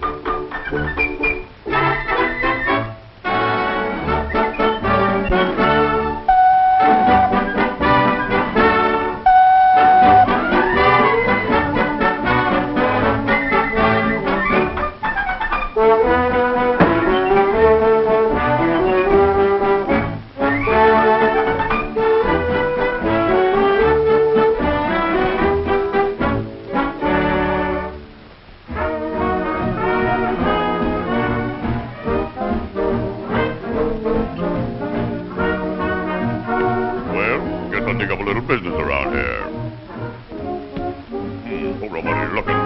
Thank you. Little business around here. Hmm, hope nobody's looking.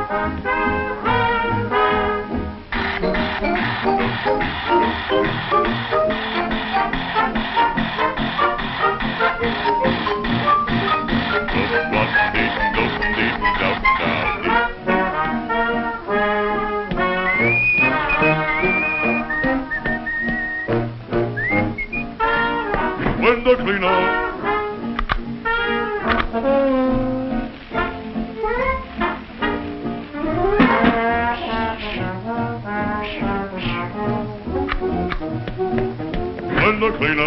Window cleaner. the cleaner.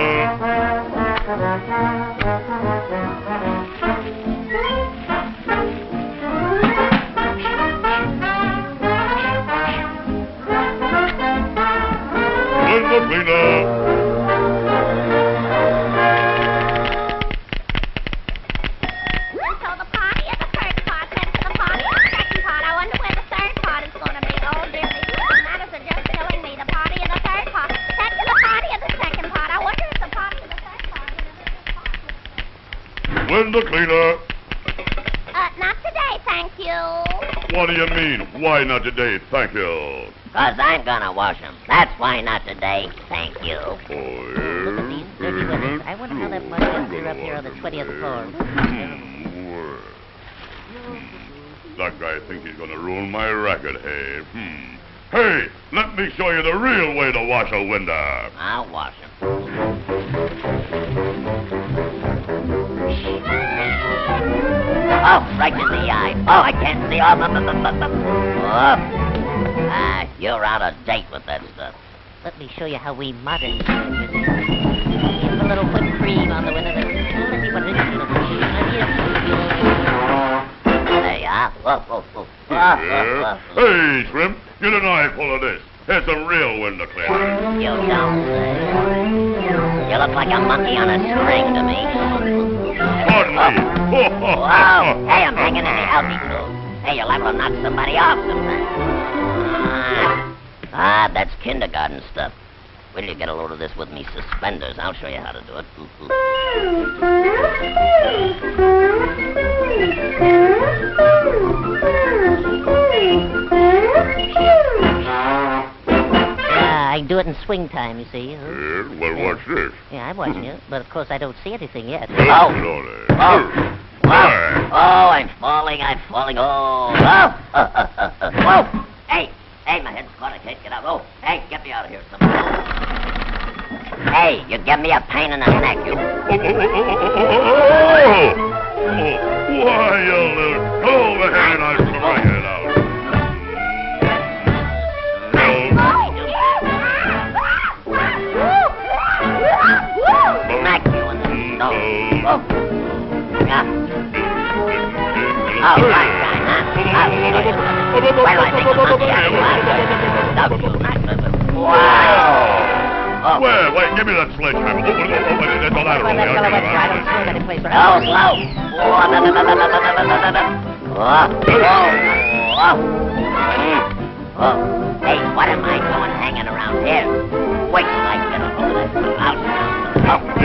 The cleaner. Window cleaner. Uh, not today, thank you. What do you mean? Why not today? Thank you. Cause I'm gonna wash 'em. That's why not today. Thank you. Oh, Look at these dirty women. I wonder how that mud gets here up here on the 20th floor. That guy thinks he's gonna ruin my racket, hey? Hmm. Hey, let me show you the real way to wash a window. I'll wash wash 'em. Oh, right in the eye. Oh, I can't see. Oh, bu- bu- bu- bu- bu- oh. Ah, you're out of date with that stuff. Let me show you how we modern teenagers do. Here's a little whipped cream on the window. Let's see what it is. There you are. Whoa, whoa, whoa. Yeah. Hey, Shrimp, get an eyeful of this. Here's some real window cleaner. You don't say. You look like a monkey on a string to me. Pardon me. Whoa! Hey, I'm hanging in the altitude. Hey, you're liable to knock somebody off sometime. Ah, ah, that's kindergarten stuff. Wait till you get a load of this with me suspenders. I'll show you how to do it. Uh, I do it in swing time, you see. Yeah, well, what's this? Yeah, I'm watching you, but of course I don't see anything yet. Oh. Oh. Whoa! I'm falling, I'm falling. Oh! Whoa! Whoa! Hey! Hey, my head's caught. I can't get out. Oh! Hey, get me out of here, somebody. Hey, you give me a pain in the neck, you. Why, you little... Go over here and I'll smack it out. Smack you in the nose. Oh. Yeah. Well, Oh. Wait, give me that sledgehammer. Oh. Oh, slow. Oh, oh. Hey, what am I doing hanging around here? Wait till I get a hold of this. Out.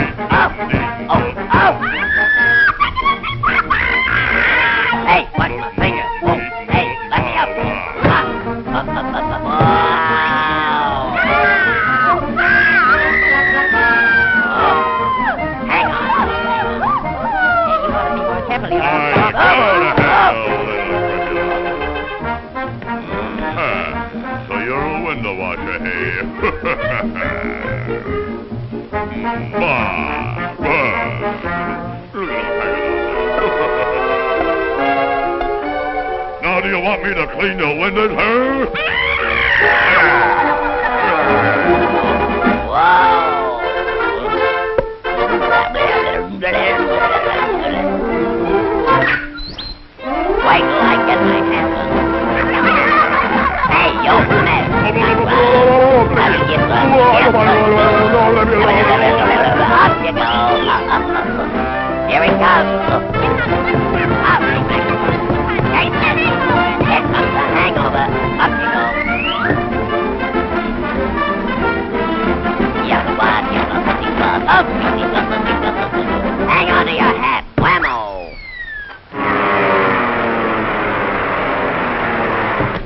So you're a window washer, hey? bah, bah. Look at him hanging out there. now, do you want me to clean your windows, huh? Up you go. Here he comes. Up he here comes the hangover. Up you go. Hang on to your hat. Whammo.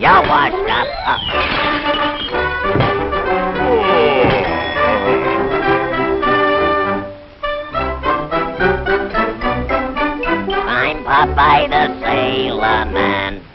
You're washed up. I'm uh. Popeye the Sailor Man.